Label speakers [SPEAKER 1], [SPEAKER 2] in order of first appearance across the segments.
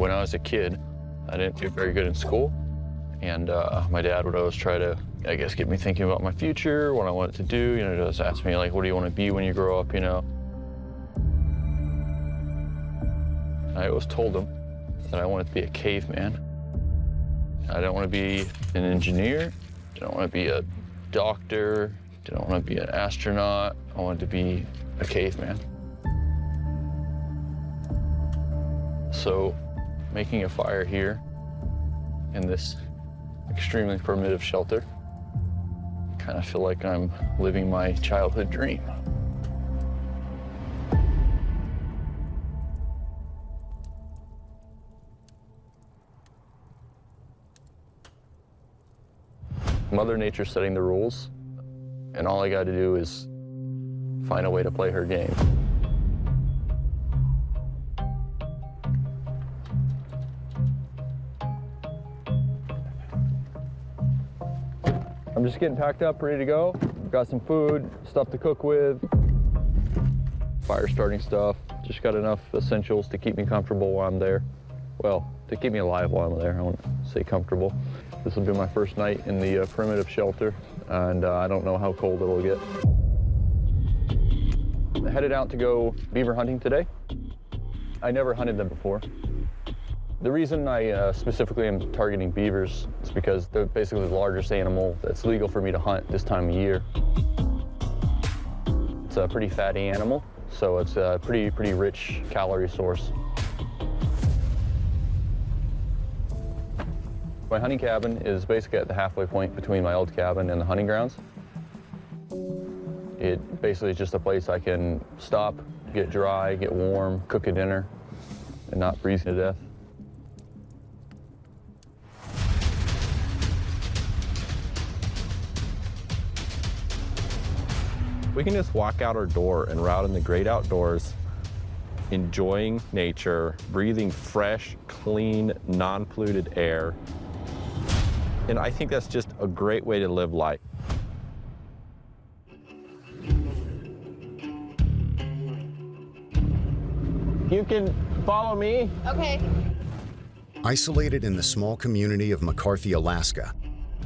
[SPEAKER 1] When I was a kid, I didn't do very good in school. And uh, my dad would always try to, I guess, get me thinking about my future, what I wanted to do. You know, just ask me, like, what do you want to be when you grow up, you know? I always told him that I wanted to be a caveman. I don't want to be an engineer. I don't want to be a doctor. I don't want to be an astronaut. I wanted to be a caveman. So making a fire here in this extremely primitive shelter, I kind of feel like I'm living my childhood dream. Mother Nature setting the rules, and all I got to do is find a way to play her game. I'm just getting packed up, ready to go. Got some food, stuff to cook with, fire starting stuff. Just got enough essentials to keep me comfortable while I'm there. Well, to keep me alive while I'm there, I won't say comfortable. This will be my first night in the uh, primitive shelter, and uh, I don't know how cold it'll get. I headed out to go beaver hunting today. I never hunted them before. The reason I uh, specifically am targeting beavers is because they're basically the largest animal that's legal for me to hunt this time of year. It's a pretty fatty animal, so it's a pretty, pretty rich calorie source. My hunting cabin is basically at the halfway point between my old cabin and the hunting grounds. It basically is just a place I can stop, get dry, get warm, cook a dinner, and not freeze to death.
[SPEAKER 2] We can just walk out our door and route in the great outdoors, enjoying nature, breathing fresh, clean, non-polluted air. And I think that's just a great way to live life.
[SPEAKER 3] You can follow me.
[SPEAKER 4] Okay.
[SPEAKER 5] Isolated in the small community of McCarthy, Alaska,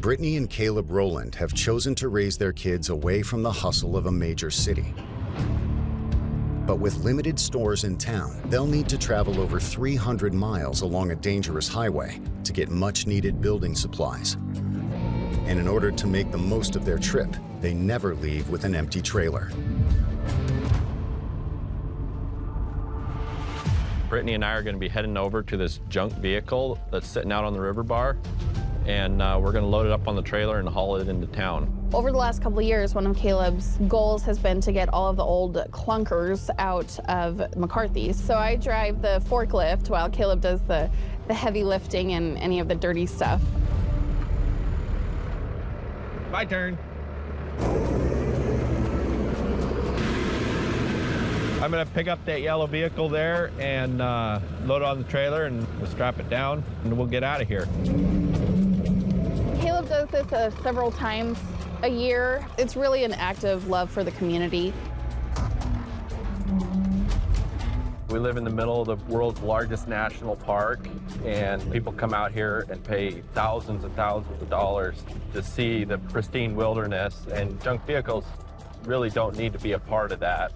[SPEAKER 5] Brittany and Caleb Roland have chosen to raise their kids away from the hustle of a major city. But with limited stores in town, they'll need to travel over 300 miles along a dangerous highway to get much-needed building supplies. And in order to make the most of their trip, they never leave with an empty trailer.
[SPEAKER 2] Brittany and I are going to be heading over to this junk vehicle that's sitting out on the river bar, and uh, we're going to load it up on the trailer and haul it into town.
[SPEAKER 4] Over the last couple of years, one of Caleb's goals has been to get all of the old clunkers out of McCarthy's. So I drive the forklift while Caleb does the, the heavy lifting and any of the dirty stuff.
[SPEAKER 2] My turn. I'm gonna pick up that yellow vehicle there and uh, load it on the trailer and we'll strap it down and we'll get out of here.
[SPEAKER 4] Caleb does this uh, several times a year. It's really an act of love for the community.
[SPEAKER 2] We live in the middle of the world's largest national park, and people come out here and pay thousands and thousands of dollars to see the pristine wilderness, and junk vehicles really don't need to be a part of that.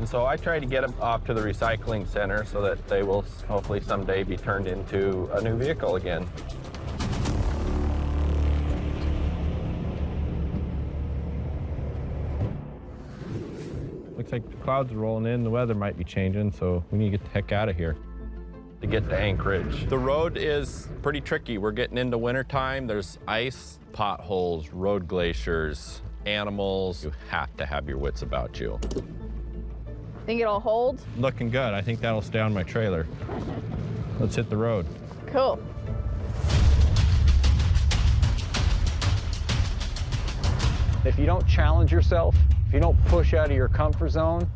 [SPEAKER 2] And so I try to get them off to the recycling center so that they will hopefully someday be turned into a new vehicle again. Looks like the clouds are rolling in, the weather might be changing, so we need to get the heck out of here to get to Anchorage. The road is pretty tricky. We're getting into wintertime. There's ice, potholes, road glaciers, animals. You have to have your wits about you.
[SPEAKER 4] Think it'll hold?
[SPEAKER 2] Looking good. I think that'll stay on my trailer. Let's hit the road.
[SPEAKER 4] Cool.
[SPEAKER 3] If you don't challenge yourself, if you don't push out of your comfort zone,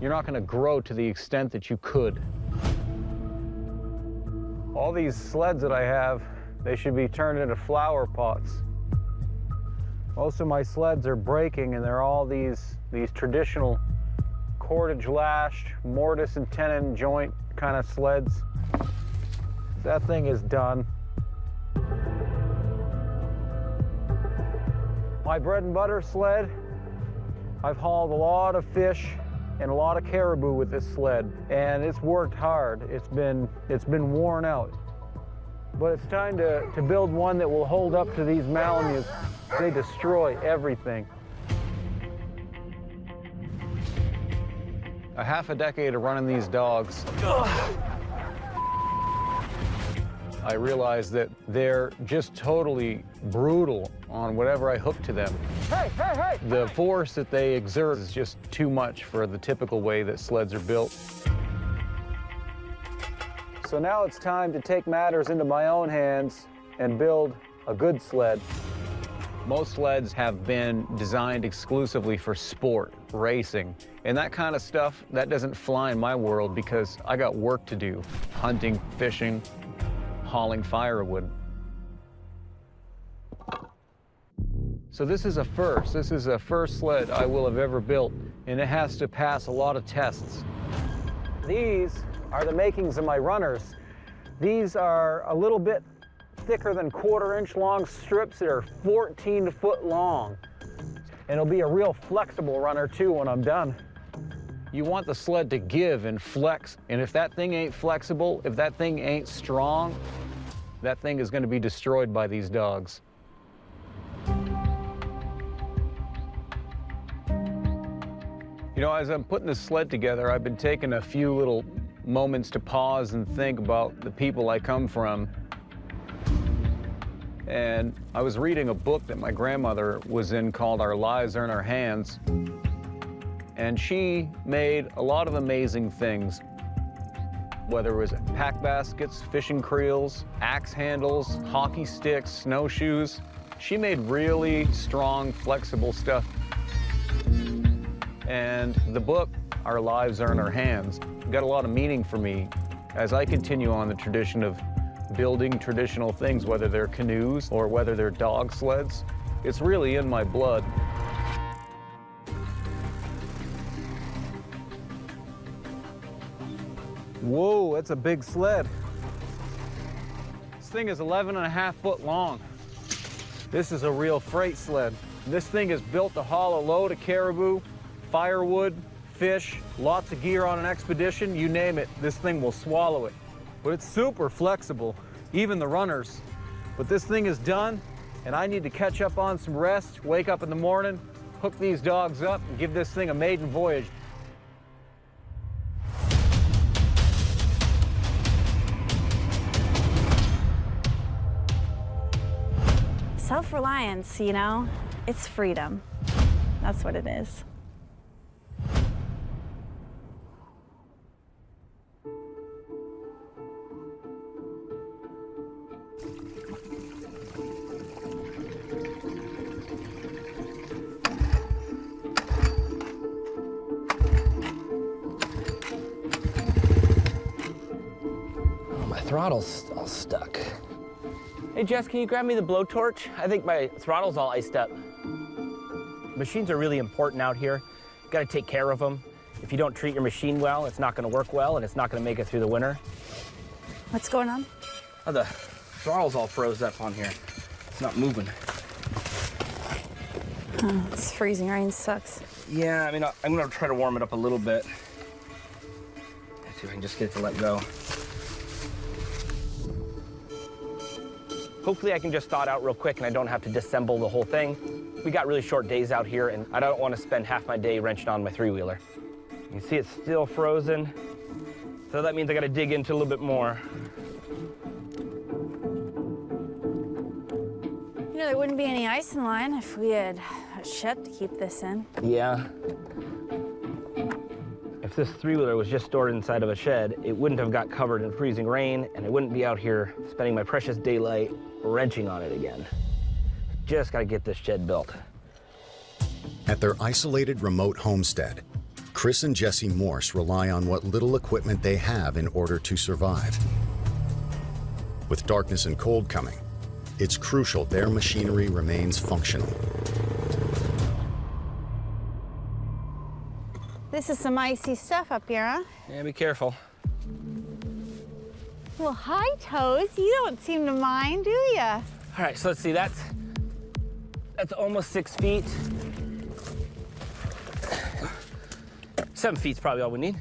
[SPEAKER 3] you're not going to grow to the extent that you could. All these sleds that I have, they should be turned into flower pots. Most of my sleds are breaking and they're all these, these traditional cordage lashed, mortise and tenon joint kind of sleds. That thing is done. My bread and butter sled, I've hauled a lot of fish and a lot of caribou with this sled, and it's worked hard. It's been, it's been worn out. But it's time to, to build one that will hold up to these Malamutes. They destroy everything. A half a decade of running these dogs, I realized that they're just totally brutal on whatever I hook to them.
[SPEAKER 6] Hey, hey, hey!
[SPEAKER 3] The force that they exert is just too much for the typical way that sleds are built. So now it's time to take matters into my own hands and build a good sled. Most sleds have been designed exclusively for sport, racing, and that kind of stuff, that doesn't fly in my world because I got work to do, hunting, fishing, hauling firewood. So this is a first. This is a first sled I will have ever built, and it has to pass a lot of tests. These are the makings of my runners. These are a little bit thicker than quarter inch long strips that are 14 foot long. And it'll be a real flexible runner too when I'm done. You want the sled to give and flex, and if that thing ain't flexible, if that thing ain't strong, that thing is gonna be destroyed by these dogs. You know, as I'm putting the sled together, I've been taking a few little moments to pause and think about the people I come from. And I was reading a book that my grandmother was in called Our Lives Are in Our Hands. And she made a lot of amazing things, whether it was pack baskets, fishing creels, axe handles, hockey sticks, snowshoes. She made really strong, flexible stuff. And the book, Our Lives Are in Our Hands, got a lot of meaning for me as I continue on the tradition of building traditional things, whether they're canoes or whether they're dog sleds. It's really in my blood. Whoa, that's a big sled. This thing is 11 and a half foot long. This is a real freight sled. This thing is built to haul a load of caribou, firewood, fish, lots of gear on an expedition, you name it, this thing will swallow it. But it's super flexible, even the runners. But this thing is done, and I need to catch up on some rest, wake up in the morning, hook these dogs up, and give this thing a maiden voyage.
[SPEAKER 7] Self-reliance, you know, it's freedom. That's what it is.
[SPEAKER 8] Throttle's all stuck.
[SPEAKER 9] Hey Jess, can you grab me the blowtorch? I think my throttle's all iced up. Machines are really important out here. You gotta take care of them. If you don't treat your machine well, it's not gonna work well and it's not gonna make it through the winter.
[SPEAKER 7] What's going on?
[SPEAKER 9] Oh, the throttle's all froze up on here. It's not moving.
[SPEAKER 7] Oh, this freezing rain sucks.
[SPEAKER 9] Yeah, I mean, I- I'm gonna try to warm it up a little bit. Let's see if I can just get it to let go. Hopefully I can just thaw it out real quick and I don't have to disassemble the whole thing. We got really short days out here and I don't want to spend half my day wrenching on my three-wheeler. You can see it's still frozen. So that means I gotta dig into a little bit more.
[SPEAKER 7] You know, there wouldn't be any ice in the line if we had a shed to keep this in.
[SPEAKER 9] Yeah. If this three-wheeler was just stored inside of a shed, it wouldn't have got covered in freezing rain, and I wouldn't be out here spending my precious daylight wrenching on it again. Just gotta get this shed built.
[SPEAKER 5] At their isolated remote homestead, Chris and Jesse Morse rely on what little equipment they have in order to survive. With darkness and cold coming, it's crucial their machinery remains functional.
[SPEAKER 7] This is some icy stuff up here, huh?
[SPEAKER 9] Yeah, be careful.
[SPEAKER 7] Well, hi, Toes. You don't seem to mind, do ya?
[SPEAKER 9] All right, so let's see, that's, that's almost six feet. Seven feet's probably all we need.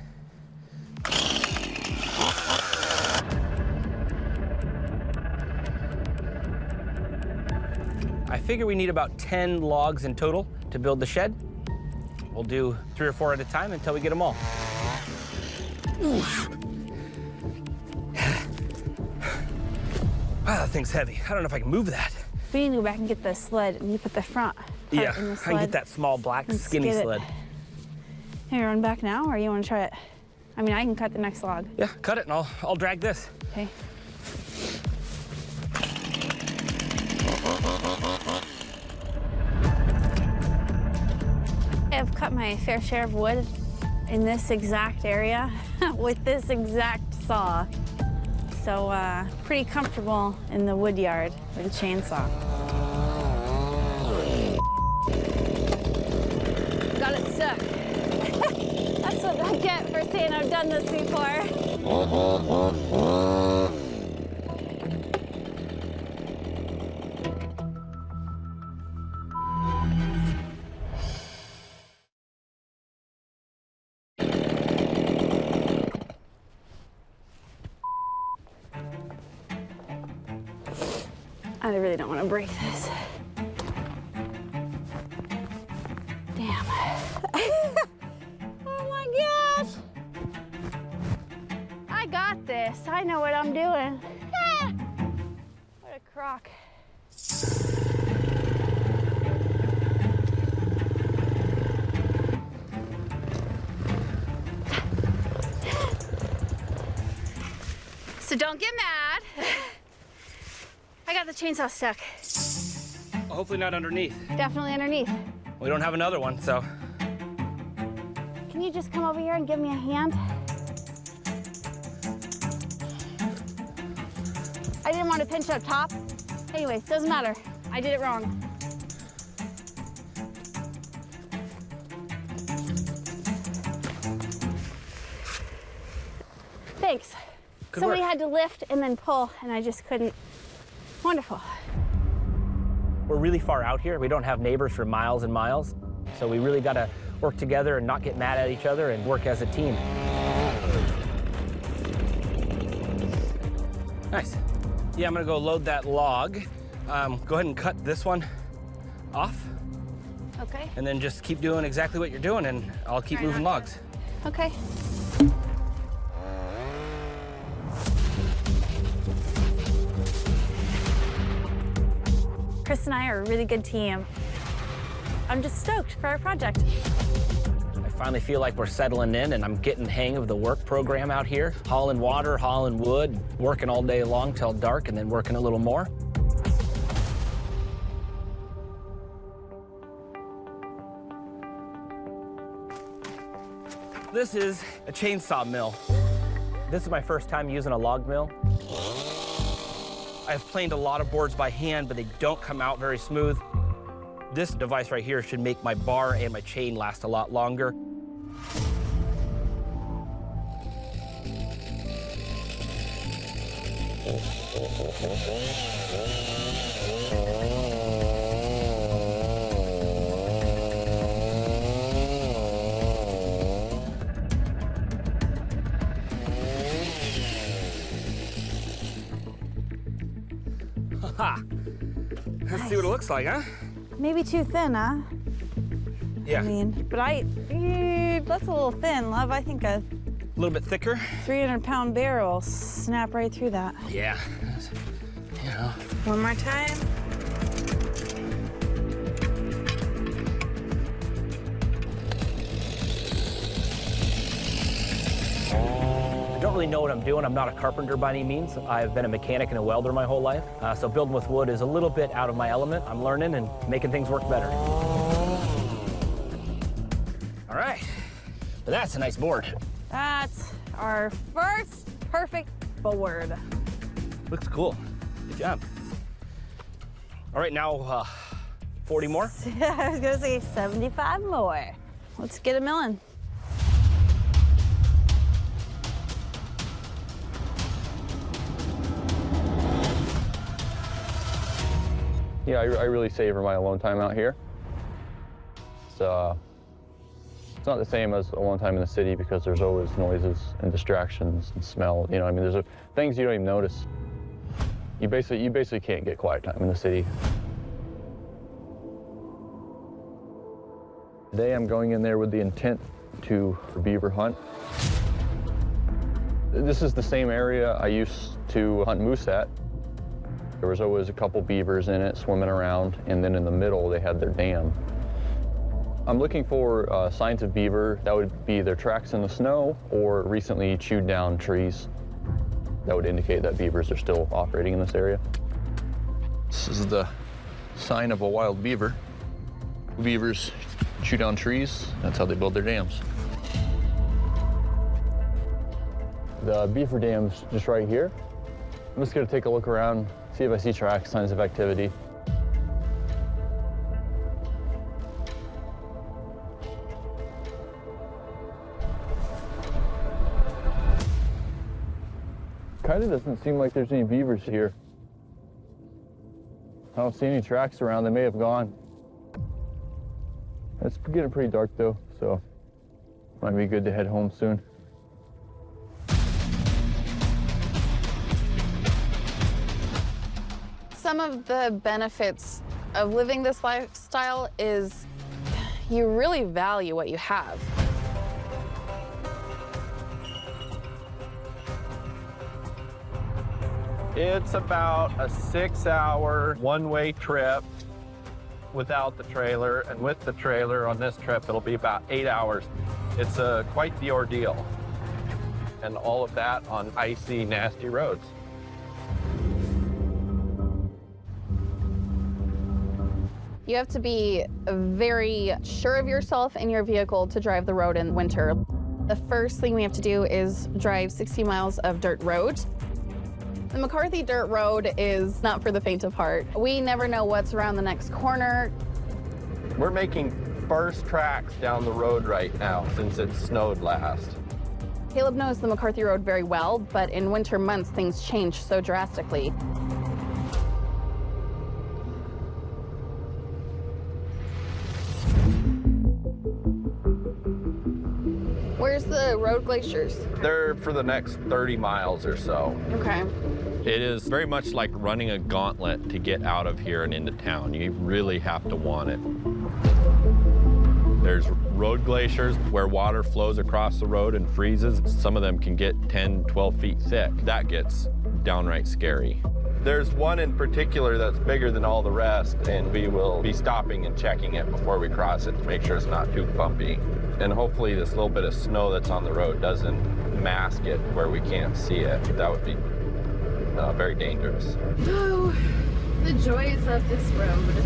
[SPEAKER 9] I figure we need about 10 logs in total to build the shed. We'll do three or four at a time until we get them all. Oof. Wow, that thing's heavy. I don't know if I can move that.
[SPEAKER 7] We need to go back and get the sled and you put the front
[SPEAKER 9] Yeah,
[SPEAKER 7] the
[SPEAKER 9] I can get that small black skinny sled.
[SPEAKER 7] Hey, run back now, or you want to try it? I mean, I can cut the next log.
[SPEAKER 9] Yeah, cut it and I'll, I'll drag this.
[SPEAKER 7] Okay. I've cut my fair share of wood in this exact area with this exact saw. So uh, pretty comfortable in the wood yard with a chainsaw. Got it stuck. That's what I get for saying I've done this before. chainsaw stuck.
[SPEAKER 9] Hopefully not underneath.
[SPEAKER 7] Definitely underneath.
[SPEAKER 9] We don't have another one, so.
[SPEAKER 7] Can you just come over here and give me a hand? I didn't want to pinch up top. Anyways, doesn't matter. I did it wrong. Thanks.
[SPEAKER 9] Good
[SPEAKER 7] Somebody
[SPEAKER 9] work.
[SPEAKER 7] had to lift and then pull, and I just couldn't. Wonderful.
[SPEAKER 9] We're really far out here. We don't have neighbors for miles and miles. So we really got to work together and not get mad at each other and work as a team. Nice. Yeah, I'm gonna go load that log. Um, go ahead and cut this one off
[SPEAKER 7] Okay.
[SPEAKER 9] and then just keep doing exactly what you're doing and I'll keep
[SPEAKER 7] Try
[SPEAKER 9] moving logs.
[SPEAKER 7] Okay. Really good team. I'm just stoked for our project.
[SPEAKER 9] I finally feel like we're settling in and I'm getting hang of the work program out here. Hauling water, hauling wood, working all day long till dark and then working a little more. This is a chainsaw mill. This is my first time using a log mill. I've planed a lot of boards by hand, but they don't come out very smooth. This device right here should make my bar and my chain last a lot longer. Looks like, huh?
[SPEAKER 7] Maybe too thin, huh?
[SPEAKER 9] Yeah,
[SPEAKER 7] I mean, but I, eh, that's a little thin, love. I think a
[SPEAKER 9] a little bit thicker.
[SPEAKER 7] 300 pound barrel snap right through that.
[SPEAKER 9] Yeah. You know.
[SPEAKER 7] One more time.
[SPEAKER 9] Really know what I'm doing. I'm not a carpenter by any means. I've been a mechanic and a welder my whole life. Uh, so building with wood is a little bit out of my element. I'm learning and making things work better. All right. But that's a nice board.
[SPEAKER 7] That's our first perfect board.
[SPEAKER 9] Looks cool. Good job. All right, now uh, 40 more.
[SPEAKER 7] I was gonna say 75 more. Let's get a milling.
[SPEAKER 1] Yeah, I, I really savor my alone time out here. It's, uh, it's not the same as alone time in the city because there's always noises and distractions and smell. You know, I mean, there's a, things you don't even notice. You basically, you basically can't get quiet time in the city. Today I'm going in there with the intent to beaver hunt. This is the same area I used to hunt moose at. There was always a couple beavers in it swimming around, and then in the middle they had their dam. I'm looking for uh, signs of beaver. That would be their tracks in the snow or recently chewed down trees. That would indicate that beavers are still operating in this area. This is the sign of a wild beaver. Beavers chew down trees. That's how they build their dams. The beaver dam's just right here. I'm just gonna take a look around, see if I see tracks, signs of activity. Kind of doesn't seem like there's any beavers here. I don't see any tracks around. They may have gone. It's getting pretty dark though, so might be good to head home soon.
[SPEAKER 4] Some of the benefits of living this lifestyle is you really value what you have.
[SPEAKER 2] It's about a six hour one way trip without the trailer. And with the trailer on this trip, it'll be about eight hours. It's uh, quite the ordeal. And all of that on icy, nasty roads.
[SPEAKER 4] You have to be very sure of yourself and your vehicle to drive the road in winter. The first thing we have to do is drive 60 miles of dirt road. The McCarthy Dirt Road is not for the faint of heart. We never know what's around the next corner.
[SPEAKER 2] We're making first tracks down the road right now since it snowed last.
[SPEAKER 4] Caleb knows the McCarthy Road very well, but in winter months, things change so drastically. Glaciers?
[SPEAKER 2] They're for the next 30 miles or so.
[SPEAKER 4] Okay.
[SPEAKER 2] It is very much like running a gauntlet to get out of here and into town. You really have to want it. There's road glaciers where water flows across the road and freezes. Some of them can get 10, 12 feet thick. That gets downright scary. There's one in particular that's bigger than all the rest, and we will be stopping and checking it before we cross it to make sure it's not too bumpy. And hopefully this little bit of snow that's on the road doesn't mask it where we can't see it. That would be uh, very dangerous.
[SPEAKER 4] Oh, the joys of this road.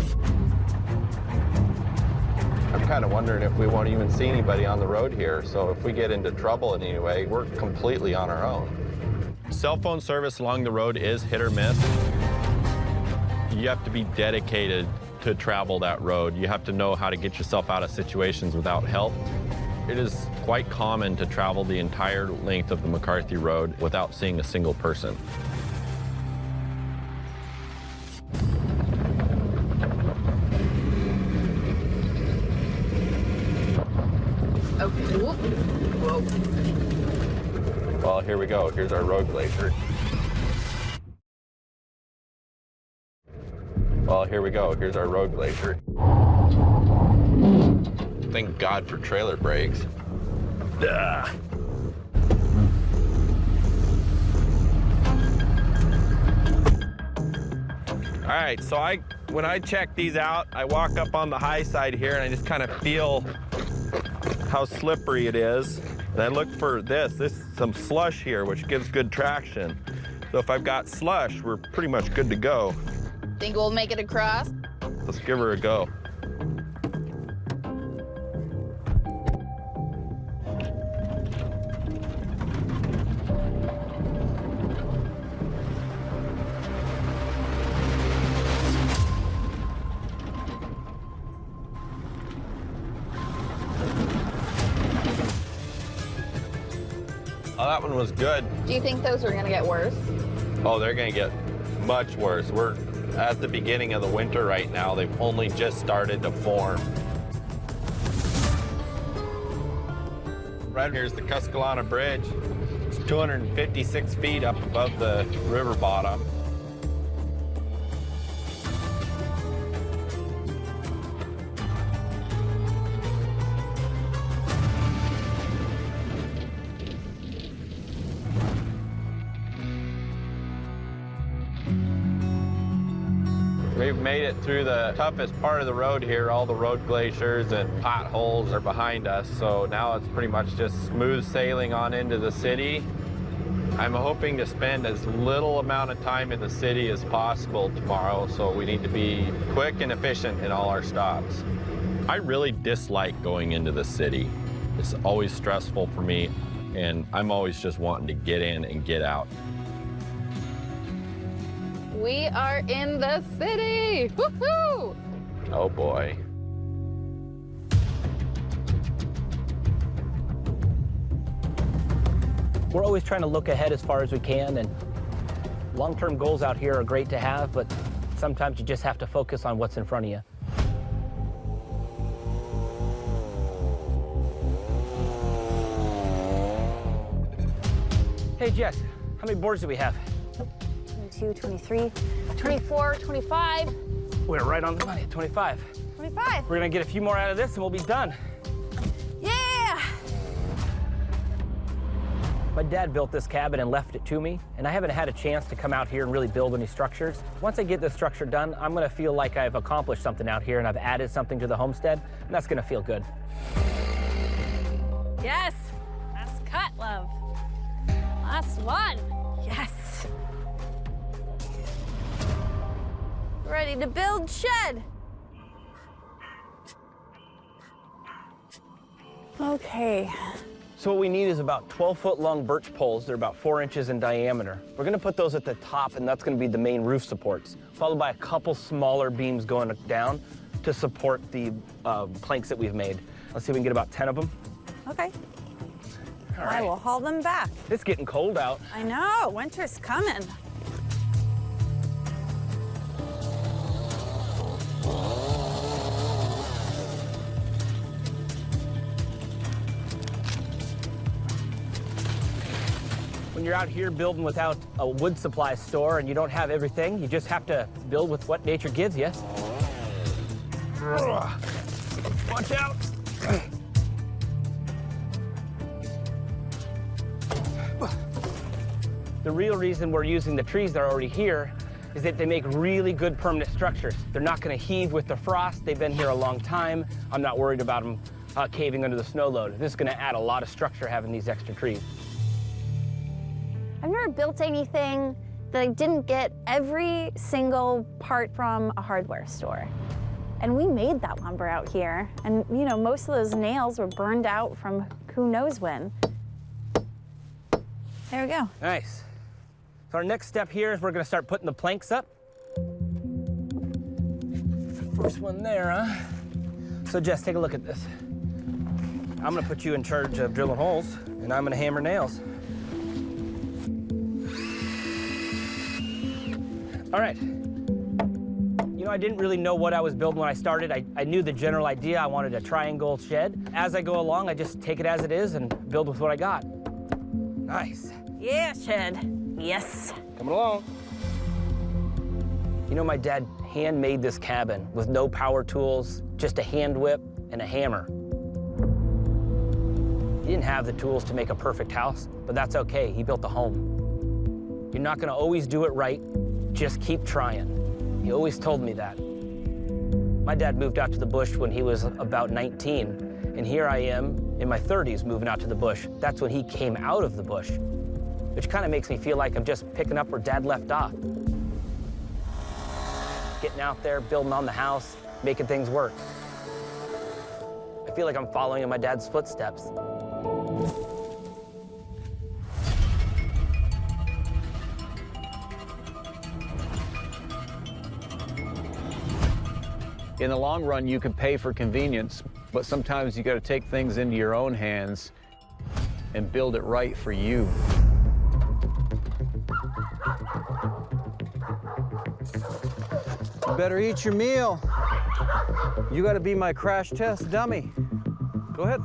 [SPEAKER 2] I'm kind of wondering if we won't even see anybody on the road here. So if we get into trouble in any way, we're completely on our own. Cell phone service along the road is hit or miss. You have to be dedicated to travel that road. You have to know how to get yourself out of situations without help. It is quite common to travel the entire length of the McCarthy Road without seeing a single person. Here we go. Here's our road glacier. Well, here we go. Here's our road glacier. Thank God for trailer brakes. Ugh. All right, so I when I check these out, I walk up on the high side here and I just kind of feel how slippery it is. And I look for this, this is some slush here, which gives good traction. So if I've got slush, we're pretty much good to go.
[SPEAKER 4] Think we'll make it across?
[SPEAKER 2] Let's give her a go. Was good.
[SPEAKER 4] Do you think those are gonna get worse?
[SPEAKER 2] Oh, they're gonna get much worse. We're at the beginning of the winter right now. They've only just started to form. Right here's the Kuskulana Bridge. It's 256 feet up above the river bottom. Toughest part of the road here. All the road glaciers and potholes are behind us. So now it's pretty much just smooth sailing on into the city. I'm hoping to spend as little amount of time in the city as possible tomorrow. So we need to be quick and efficient in all our stops. I really dislike going into the city. It's always stressful for me. And I'm always just wanting to get in and get out.
[SPEAKER 4] We are in the city. Woohoo!
[SPEAKER 2] Oh boy.
[SPEAKER 9] We're always trying to look ahead as far as we can, and long-term goals out here are great to have, but sometimes you just have to focus on what's in front of you. Hey, Jess, how many boards do we have?
[SPEAKER 7] 22, 23, 24, 25,
[SPEAKER 9] We're right on the money 25.
[SPEAKER 7] 25.
[SPEAKER 9] We're gonna get a few more out of this and we'll be done.
[SPEAKER 7] Yeah!
[SPEAKER 9] My dad built this cabin and left it to me, and I haven't had a chance to come out here and really build any structures. Once I get this structure done, I'm gonna feel like I've accomplished something out here and I've added something to the homestead, and that's gonna feel good.
[SPEAKER 7] Yes! Last cut, love. Last one. Yes. Ready to build shed. Okay.
[SPEAKER 9] So what we need is about 12-foot long birch poles. They're about four inches in diameter. We're gonna put those at the top, and that's gonna be the main roof supports, followed by a couple smaller beams going down to support the uh, planks that we've made. Let's see if we can get about 10 of them.
[SPEAKER 7] Okay.
[SPEAKER 9] All
[SPEAKER 7] I will haul them back.
[SPEAKER 9] It's getting cold out.
[SPEAKER 7] I know, winter's coming.
[SPEAKER 9] You're out here building without a wood supply store and you don't have everything, you just have to build with what nature gives you. Watch out. The real reason we're using the trees that are already here is that they make really good permanent structures. They're not going to heave with the frost. They've been here a long time. I'm not worried about them uh, caving under the snow load. This is going to add a lot of structure having these extra trees.
[SPEAKER 7] I've never built anything that I didn't get every single part from a hardware store. And we made that lumber out here. And you know, most of those nails were burned out from who knows when. There we go.
[SPEAKER 9] Nice. So our next step here is we're gonna start putting the planks up. First one there, huh? So Jess, take a look at this. I'm gonna put you in charge of drilling holes, and I'm gonna hammer nails. All right. You know, I didn't really know what I was building when I started. I, I knew the general idea. I wanted a triangle shed. As I go along, I just take it as it is and build with what I got. Nice.
[SPEAKER 7] Yeah, shed. Yes.
[SPEAKER 9] Coming along. You know, my dad handmade this cabin with no power tools, just a hand whip and a hammer. He didn't have the tools to make a perfect house, but that's okay. He built a home. You're not gonna always do it right, just keep trying. He always told me that. My dad moved out to the bush when he was about 19, and here I am in my 30s moving out to the bush. That's when he came out of the bush which kind of makes me feel like I'm just picking up where Dad left off. Getting out there, building on the house, making things work. I feel like I'm following in my dad's footsteps.
[SPEAKER 3] In the long run, you can pay for convenience, but sometimes you got to take things into your own hands and build it right for you. Better eat your meal. You gotta be my crash test dummy. Go ahead.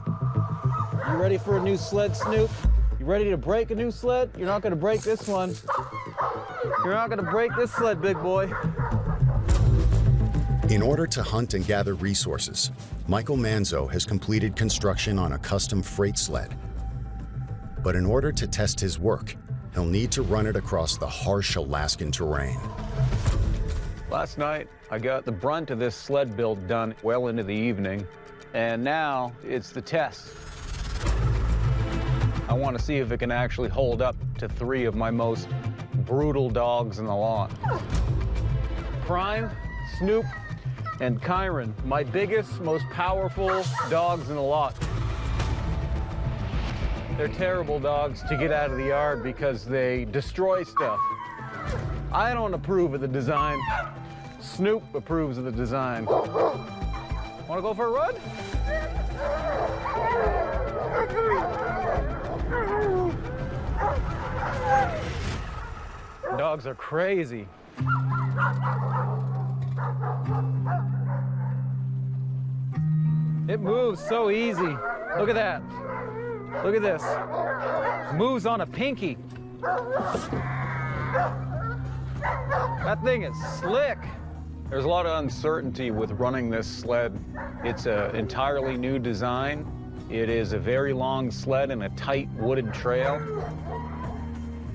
[SPEAKER 3] You ready for a new sled, Snoop? You ready to break a new sled? You're not gonna break this one. You're not gonna break this sled, big boy.
[SPEAKER 5] In order to hunt and gather resources, Michael Manzo has completed construction on a custom freight sled. But in order to test his work, he'll need to run it across the harsh Alaskan terrain.
[SPEAKER 3] Last night, I got the brunt of this sled build done well into the evening, and now it's the test. I want to see if it can actually hold up to three of my most brutal dogs in the lot. Prime, Snoop, and Kyron, my biggest, most powerful dogs in the lot. They're terrible dogs to get out of the yard because they destroy stuff. I don't approve of the design. Snoop approves of the design. Want to go for a run? Dogs are crazy. It moves so easy. Look at that. Look at this. Moves on a pinky. That thing is slick. There's a lot of uncertainty with running this sled. It's an entirely new design. It is a very long sled in a tight wooded trail.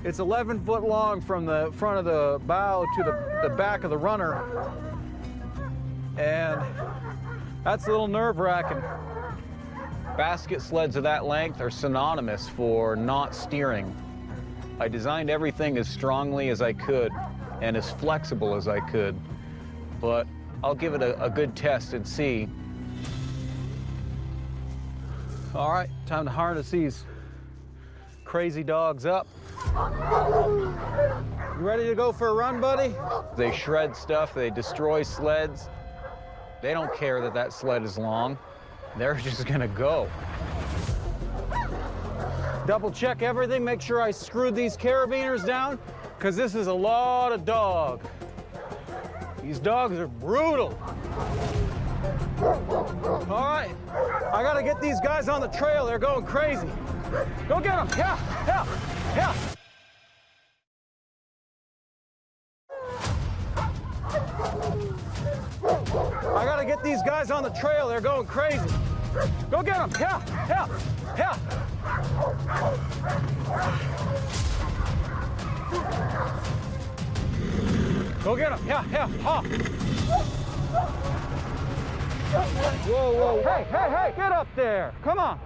[SPEAKER 3] It's 11 foot long from the front of the bow to the, the back of the runner. And that's a little nerve wracking. Basket sleds of that length are synonymous for not steering. I designed everything as strongly as I could and as flexible as I could, but I'll give it a, a good test and see. All right, time to harness these crazy dogs up. You ready to go for a run, buddy? They shred stuff, they destroy sleds. They don't care that that sled is long. They're just gonna go. Double check everything, make sure I screwed these carabiners down, because this is a lot of dog. These dogs are brutal. All right, I gotta get these guys on the trail. They're going crazy. Go get them, yeah, yeah, yeah. Get these guys on the trail. They're going crazy. Go get them. Yeah, yeah, yeah. Go get them. Yeah, yeah. Ha. Whoa, whoa. Hey, hey, hey, get up there. Come on.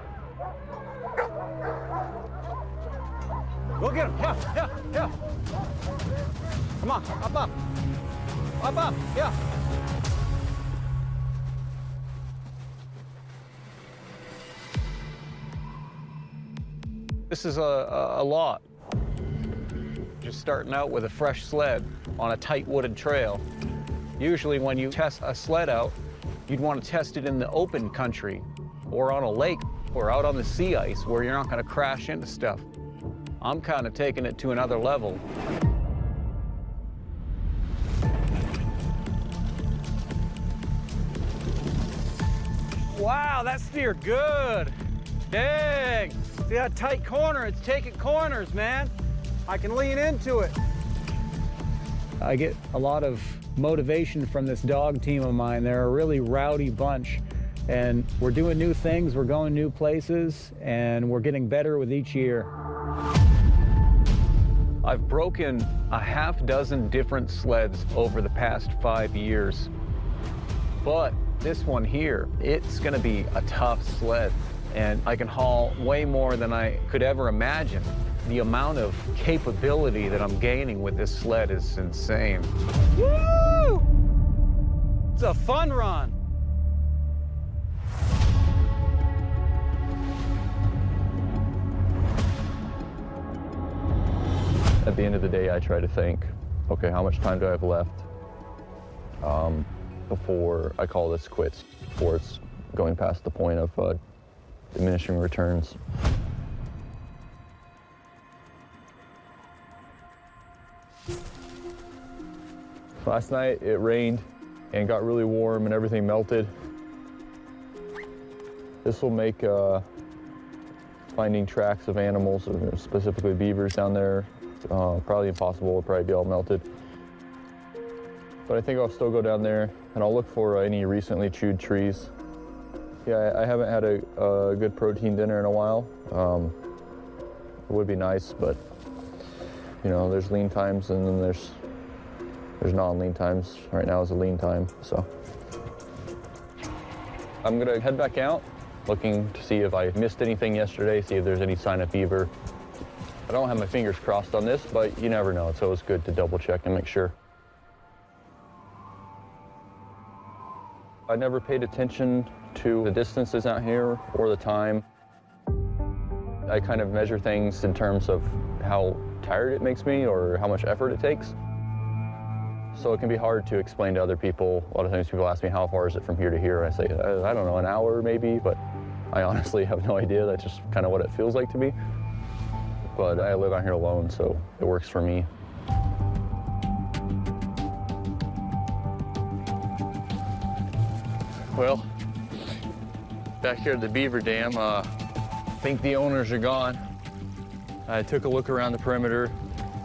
[SPEAKER 3] Go get him. Yeah, yeah, yeah. Come on, up, up. Up, up, yeah. This is a, a, a lot. Just starting out with a fresh sled on a tight wooded trail. Usually when you test a sled out, you'd want to test it in the open country or on a lake or out on the sea ice where you're not going to crash into stuff. I'm kind of taking it to another level. Wow, that steered good. Dang. See that tight corner? It's taking corners, man. I can lean into it. I get a lot of motivation from this dog team of mine. They're a really rowdy bunch. And we're doing new things, we're going new places, and we're getting better with each year. I've broken a half dozen different sleds over the past five years. But this one here, it's gonna be a tough sled. And I can haul way more than I could ever imagine. The amount of capability that I'm gaining with this sled is insane. Woo! It's a fun run.
[SPEAKER 1] At the end of the day, I try to think, okay, how much time do I have left um, before I call this quits, before it's going past the point of uh, diminishing returns. Last night it rained and got really warm and everything melted. This will make uh, finding tracks of animals, specifically beavers down there, uh, probably impossible. It'll probably be all melted. But I think I'll still go down there and I'll look for any recently chewed trees. Yeah, I haven't had a, a good protein dinner in a while. Um, it would be nice, but you know, there's lean times and then there's there's non-lean times. Right now is a lean time, so. I'm gonna head back out, looking to see if I missed anything yesterday, see if there's any sign of fever. I don't have my fingers crossed on this, but you never know. It's always good to double check and make sure. I never paid attention to the distances out here or the time. I kind of measure things in terms of how tired it makes me or how much effort it takes. So it can be hard to explain to other people. A lot of times people ask me, how far is it from here to here? And I say, I don't know, an hour maybe, but I honestly have no idea. That's just kind of what it feels like to me. But I live out here alone, so it works for me. Well, back here at the beaver dam, uh, I think the owners are gone. I took a look around the perimeter,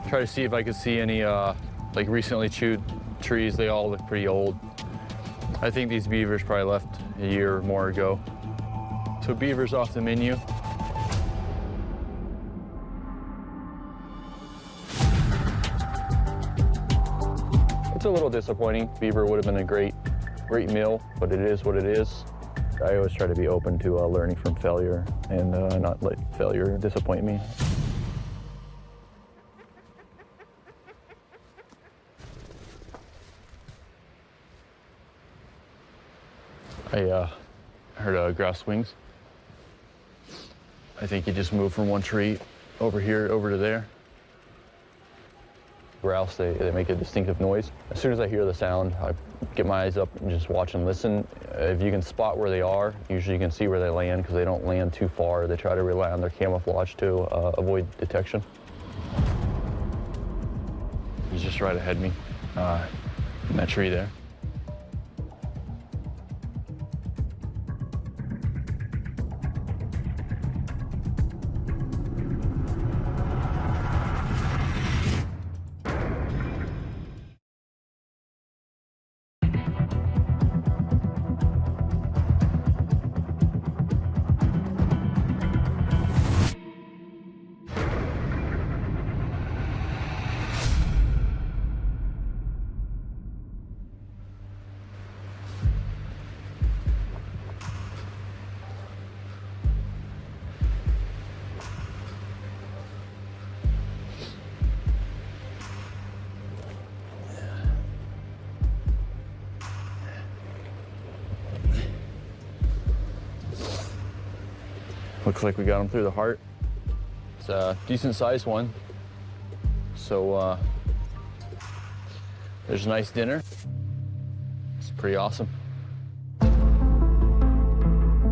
[SPEAKER 1] try to see if I could see any uh, like recently chewed trees. They all look pretty old. I think these beavers probably left a year or more ago. So beavers off the menu. It's a little disappointing. Beaver would have been a great, great meal, but it is what it is. I always try to be open to uh, learning from failure and uh, not let failure disappoint me. I uh, heard uh, grouse wings. I think you just moved from one tree over here over to there. Grouse, they, they make a distinctive noise. As soon as I hear the sound, I get my eyes up and just watch and listen. If you can spot where they are, usually you can see where they land because they don't land too far. They try to rely on their camouflage to uh, avoid detection. He's just right ahead of me uh, in that tree there. Looks like we got him through the heart. It's a decent sized one. So uh, there's a nice dinner. It's pretty awesome.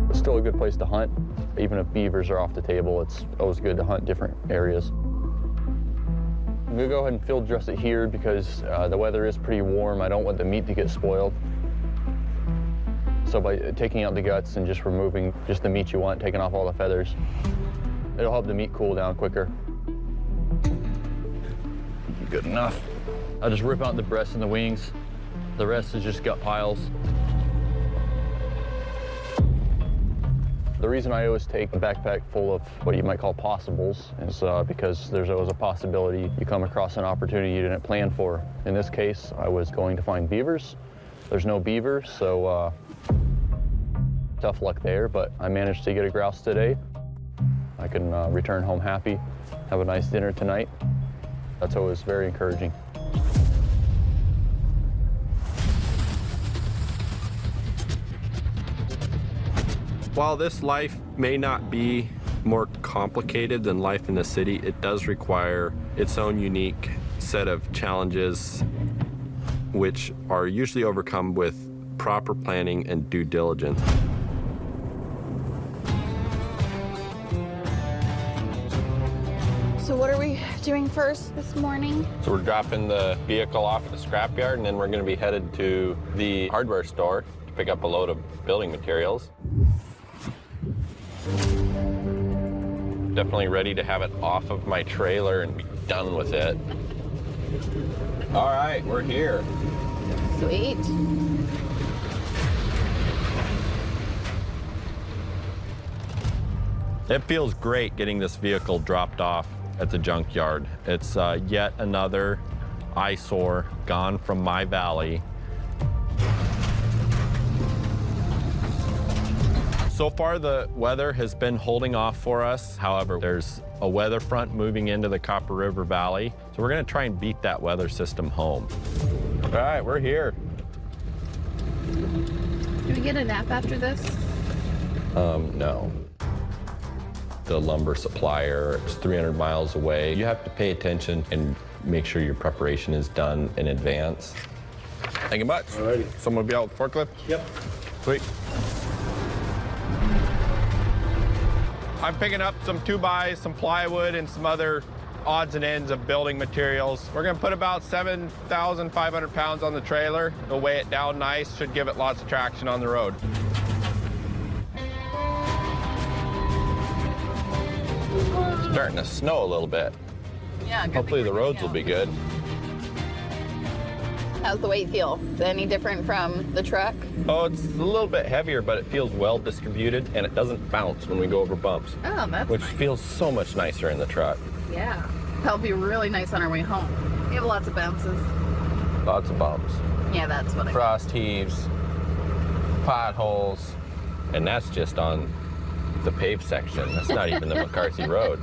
[SPEAKER 1] It's still a good place to hunt. Even if beavers are off the table, it's always good to hunt different areas. I'm gonna go ahead and field dress it here because uh, the weather is pretty warm. I don't want the meat to get spoiled. So by taking out the guts and just removing just the meat you want, taking off all the feathers, it'll help the meat cool down quicker. Good enough. I'll just rip out the breasts and the wings. The rest is just gut piles. The reason I always take a backpack full of what you might call possibles is uh, because there's always a possibility you come across an opportunity you didn't plan for. In this case, I was going to find beavers. There's no beavers, so uh, tough luck there, but I managed to get a grouse today. I can uh, return home happy, have a nice dinner tonight. That's always very encouraging.
[SPEAKER 2] While this life may not be more complicated than life in the city, it does require its own unique set of challenges which are usually overcome with proper planning and due diligence.
[SPEAKER 4] So what are we doing first this morning?
[SPEAKER 2] So we're dropping the vehicle off at the scrapyard, and then we're going to be headed to the hardware store to pick up a load of building materials. Definitely ready to have it off of my trailer and be done with it. All right, we're here.
[SPEAKER 4] Sweet.
[SPEAKER 2] It feels great getting this vehicle dropped off at the junkyard. It's uh, yet another eyesore gone from my valley. So far, the weather has been holding off for us. However, there's a weather front moving into the Copper River Valley. So we're gonna try and beat that weather system home. All right, we're here.
[SPEAKER 4] Do we get a nap after this?
[SPEAKER 2] Um, no. The lumber supplier is 300 miles away. You have to pay attention and make sure your preparation is done in advance. Thank you much. Alrighty. Someone be out with the forklift? Yep. Sweet. I'm picking up some two bys, some plywood, and some other odds and ends of building materials. We're gonna put about 7,500 pounds on the trailer. It'll weigh it down nice, should give it lots of traction on the road. Starting to snow a little bit.
[SPEAKER 4] Yeah.
[SPEAKER 2] Hopefully the roads will be good.
[SPEAKER 4] How's the weight feel? Is it any different from the truck?
[SPEAKER 2] Oh, it's a little bit heavier, but it feels well distributed and it doesn't bounce when we go over bumps,
[SPEAKER 4] Oh, that's
[SPEAKER 2] which feels so much nicer in the truck.
[SPEAKER 4] Yeah. That'll be really nice on our way home. We have lots of bounces.
[SPEAKER 2] Lots of bumps,
[SPEAKER 4] Yeah, that's what I
[SPEAKER 2] frost heaves, potholes, and that's just on the paved section. That's not even the McCarthy Road.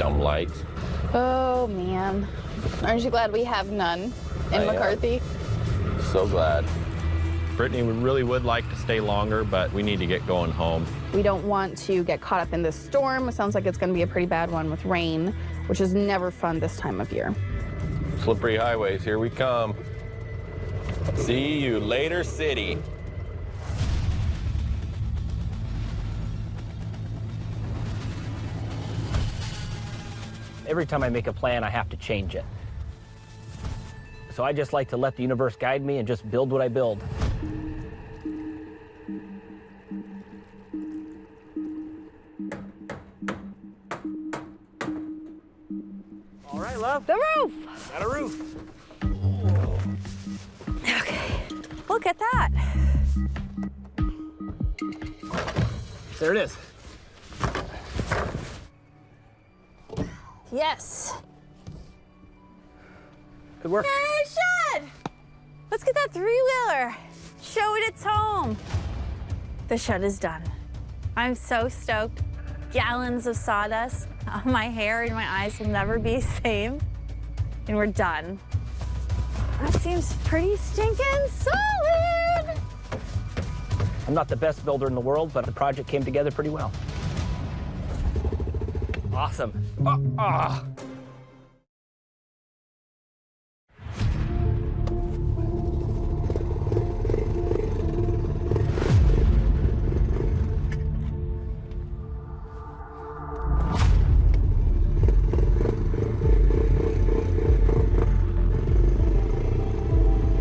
[SPEAKER 2] Dumb lights.
[SPEAKER 4] Oh, man. Aren't you glad we have none in
[SPEAKER 2] I am.
[SPEAKER 4] McCarthy?
[SPEAKER 2] So glad. Brittany we really would like to stay longer, but we need to get going home.
[SPEAKER 4] We don't want to get caught up in this storm. It sounds like it's going to be a pretty bad one with rain, which is never fun this time of year.
[SPEAKER 2] Slippery highways, here we come. See you later, city.
[SPEAKER 9] Every time I make a plan, I have to change it. So I just like to let the universe guide me and just build what I build. All right, love.
[SPEAKER 7] The roof.
[SPEAKER 9] Got a roof.
[SPEAKER 7] Okay. Look at that.
[SPEAKER 9] There it is.
[SPEAKER 7] Yes.
[SPEAKER 9] Good work.
[SPEAKER 7] Hey, shed. Let's get that three-wheeler. Show it its home. The shed is done. I'm so stoked. Gallons of sawdust. My hair and my eyes will never be the same. And we're done. That seems pretty stinking solid.
[SPEAKER 9] I'm not the best builder in the world, but the project came together pretty well. Awesome.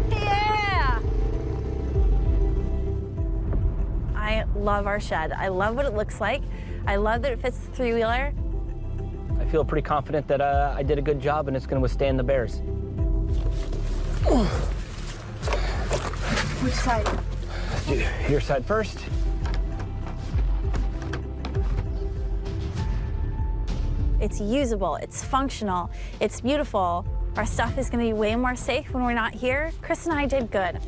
[SPEAKER 7] Yeah! I love our shed. I love what it looks like. I love that it fits the three-wheeler.
[SPEAKER 9] I feel pretty confident that uh, I did a good job and it's going to withstand the bears.
[SPEAKER 7] Which side?
[SPEAKER 9] Your side first.
[SPEAKER 7] It's usable, it's functional, it's beautiful. Our stuff is gonna be way more safe when we're not here. Chris and I did good.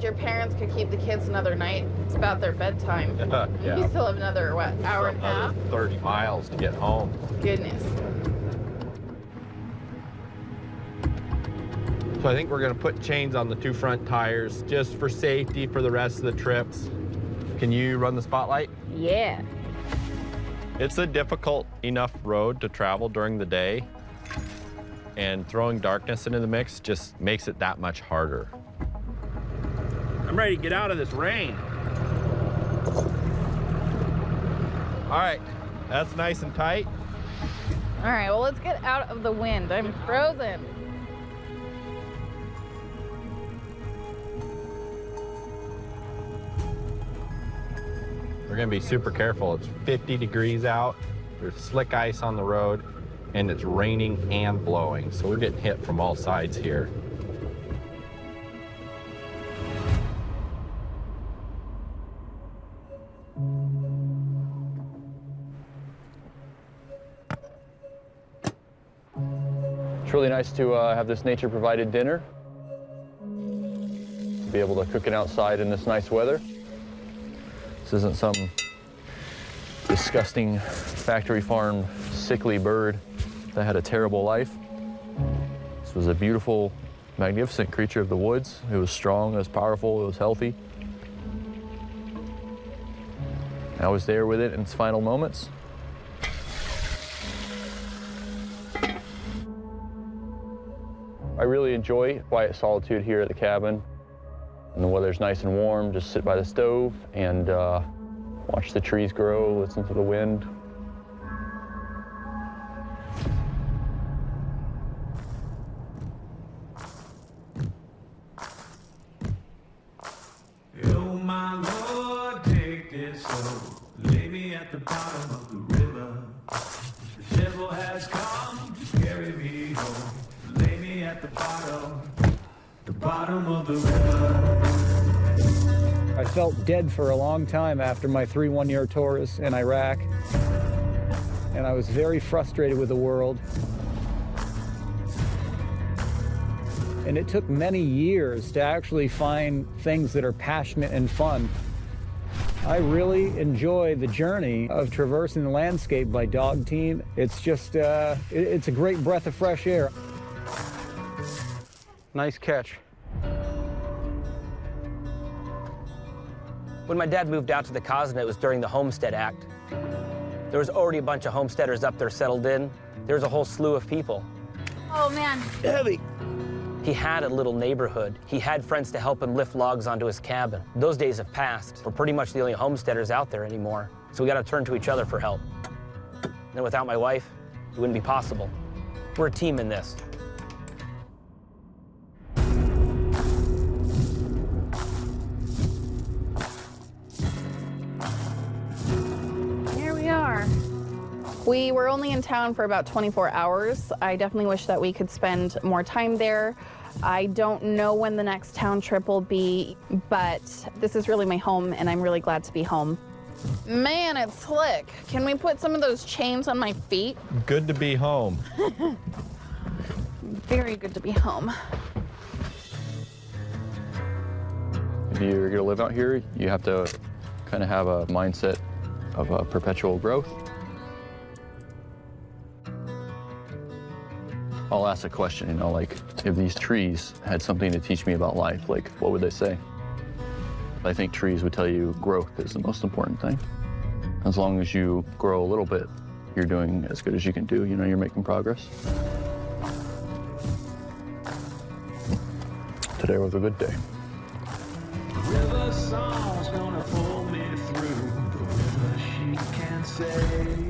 [SPEAKER 4] I'm your parents could keep the kids another night. It's about their bedtime.
[SPEAKER 2] Yeah.
[SPEAKER 4] You still have another, what, hour and a half?
[SPEAKER 2] 30 miles to get home.
[SPEAKER 4] Goodness.
[SPEAKER 2] So I think we're gonna put chains on the two front tires just for safety for the rest of the trips. Can you run the spotlight?
[SPEAKER 4] Yeah.
[SPEAKER 2] It's a difficult enough road to travel during the day. and throwing darkness into the mix just makes it that much harder.
[SPEAKER 9] I'm ready to get out of this rain.
[SPEAKER 2] All right, that's nice and tight.
[SPEAKER 4] All right, well, let's get out of the wind. I'm frozen.
[SPEAKER 2] We're gonna be super careful. It's 50 degrees out, there's slick ice on the road, and it's raining and blowing. So we're getting hit from all sides here.
[SPEAKER 1] It's really nice to uh, have this nature-provided dinner. Be able to cook it outside in this nice weather. This isn't some disgusting factory farm sickly bird that had a terrible life. This was a beautiful, magnificent creature of the woods. It was strong, it was powerful, it was healthy. I was there with it in its final moments. I really enjoy quiet solitude here at the cabin. And the weather's nice and warm, just sit by the stove and uh, watch the trees grow, listen to the wind.
[SPEAKER 6] Oh my Lord, take this soul, lay me at the bottom
[SPEAKER 3] felt dead for a long time after my three one-year tours in Iraq. And I was very frustrated with the world. And it took many years to actually find things that are passionate and fun. I really enjoy the journey of traversing the landscape by dog team. It's just, uh, it's a great breath of fresh air. Nice catch.
[SPEAKER 9] When my dad moved out to the Cosnet, it was during the Homestead Act. There was already a bunch of homesteaders up there settled in. There was a whole slew of people.
[SPEAKER 7] Oh man,
[SPEAKER 9] Heavy. He had a little neighborhood. He had friends to help him lift logs onto his cabin. Those days have passed. We're pretty much the only homesteaders out there anymore. So we got to turn to each other for help. And without my wife, it wouldn't be possible. We're a team in this.
[SPEAKER 4] We were only in town for about 24 hours. I definitely wish that we could spend more time there. I don't know when the next town trip will be, but this is really my home, and I'm really glad to be home. Man, it's slick. Can we put some of those chains on my feet?
[SPEAKER 2] Good to be home.
[SPEAKER 4] Very good to be home.
[SPEAKER 1] If you're gonna live out here, you have to kind of have a mindset of uh, perpetual growth. I'll ask a question, you know, like if these trees had something to teach me about life, like what would they say? I think trees would tell you growth is the most important thing. As long as you grow a little bit, you're doing as good as you can do. You know, you're making progress. Today was a good day.
[SPEAKER 6] River song's gonna pull me through the river she can't save.